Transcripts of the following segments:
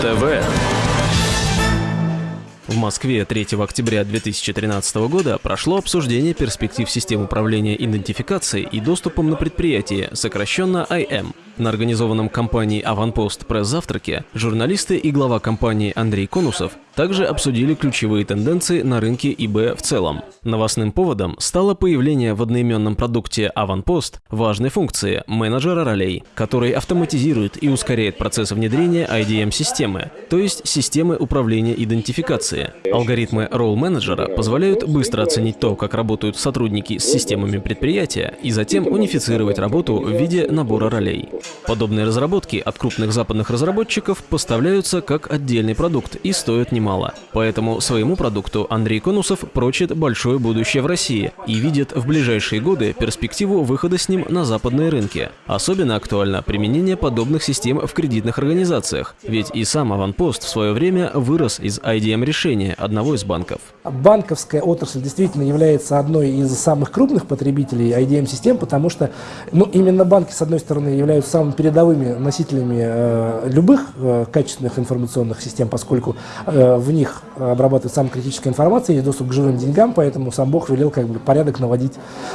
ТВ. В Москве 3 октября 2013 года прошло обсуждение перспектив систем управления идентификацией и доступом на предприятии, сокращенно IM. На организованном компанией «Аванпост» пресс-завтраке журналисты и глава компании Андрей Конусов также обсудили ключевые тенденции на рынке ИБ в целом. Новостным поводом стало появление в одноименном продукте «Аванпост» важной функции менеджера ролей, который автоматизирует и ускоряет процесс внедрения IDM-системы, то есть системы управления идентификацией. Алгоритмы ролл-менеджера позволяют быстро оценить то, как работают сотрудники с системами предприятия, и затем унифицировать работу в виде набора ролей. Подобные разработки от крупных западных разработчиков поставляются как отдельный продукт и стоят немало. Поэтому своему продукту Андрей Конусов прочит большое будущее в России и видит в ближайшие годы перспективу выхода с ним на западные рынки. Особенно актуально применение подобных систем в кредитных организациях, ведь и сам Аванпост в свое время вырос из IDM-решения одного из банков. Банковская отрасль действительно является одной из самых крупных потребителей IDM-систем, потому что ну, именно банки, с одной стороны, являются самыми передовыми носителями э, любых э, качественных информационных систем, поскольку э, в них обрабатывается самая критическая информация, есть доступ к живым деньгам, поэтому сам Бог велел как бы порядок наводить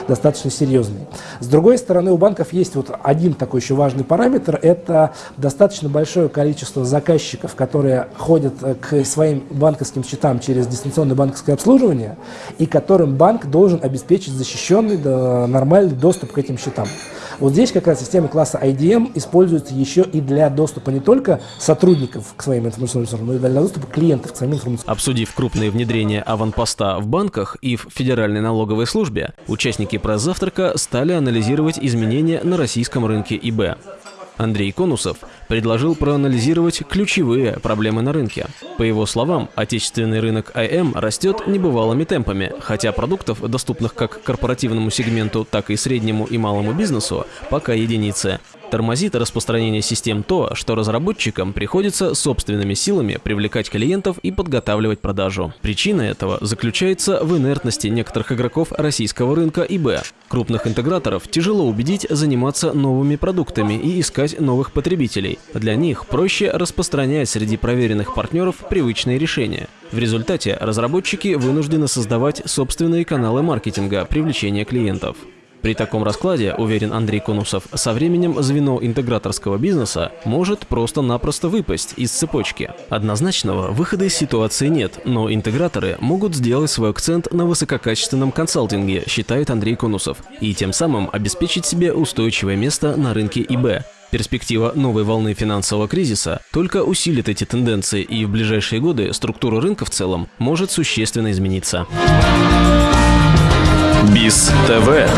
достаточно серьезный. С другой стороны, у банков есть вот один такой еще важный параметр, это достаточно большое количество заказчиков, которые ходят к своим банковским счетам через дистанционное банковское обслуживание, и которым банк должен обеспечить защищенный, нормальный доступ к этим счетам. Вот здесь как раз система класса IDM используется еще и для доступа не только сотрудников к своим информационным ресурсам, но и для доступа клиентов к своим информационным Обсудив крупные внедрения аванпоста в банках и в Федеральной налоговой службе, участники пресс-завтрака стали анализировать изменения на российском рынке ИБ. Андрей Конусов предложил проанализировать ключевые проблемы на рынке. По его словам, отечественный рынок IM растет небывалыми темпами, хотя продуктов, доступных как корпоративному сегменту, так и среднему и малому бизнесу, пока единицы. Тормозит распространение систем то, что разработчикам приходится собственными силами привлекать клиентов и подготавливать продажу. Причина этого заключается в инертности некоторых игроков российского рынка ИБ. Крупных интеграторов тяжело убедить заниматься новыми продуктами и искать новых потребителей. Для них проще распространять среди проверенных партнеров привычные решения. В результате разработчики вынуждены создавать собственные каналы маркетинга привлечения клиентов. При таком раскладе, уверен Андрей Конусов, со временем звено интеграторского бизнеса может просто-напросто выпасть из цепочки. Однозначного выхода из ситуации нет, но интеграторы могут сделать свой акцент на высококачественном консалтинге, считает Андрей Конусов, и тем самым обеспечить себе устойчивое место на рынке ИБ. Перспектива новой волны финансового кризиса только усилит эти тенденции, и в ближайшие годы структура рынка в целом может существенно измениться. БИС ТВ